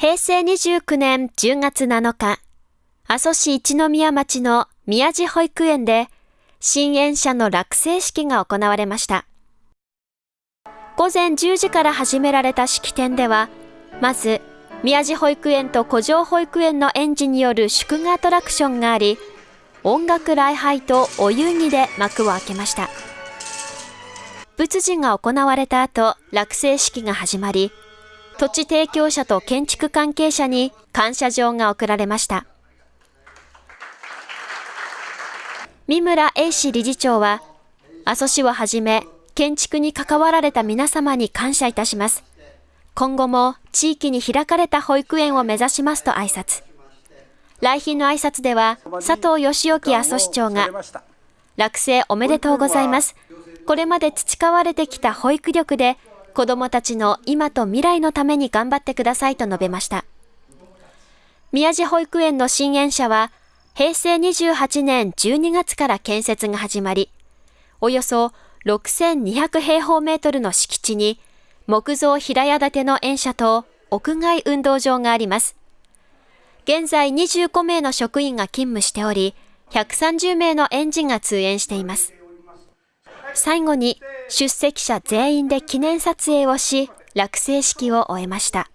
平成29年10月7日、阿蘇市一宮町の宮地保育園で、新園舎の落成式が行われました。午前10時から始められた式典では、まず、宮地保育園と古城保育園の園児による祝賀アトラクションがあり、音楽礼拝とお遊戯で幕を開けました。仏事が行われた後、落成式が始まり、土地提供者と建築関係者に感謝状が贈られました。三村英氏理事長は、阿蘇市をはじめ、建築に関わられた皆様に感謝いたします。今後も地域に開かれた保育園を目指しますと挨拶。来賓の挨拶では、佐藤義興阿蘇市長が、落成おめでとうございます。これまで培われてきた保育力で、子どもたちの今と未来のために頑張ってくださいと述べました。宮地保育園の新園舎は、平成28年12月から建設が始まり、およそ6200平方メートルの敷地に木造平屋建ての園舎と屋外運動場があります。現在25名の職員が勤務しており、130名の園児が通園しています。最後に出席者全員で記念撮影をし、落成式を終えました。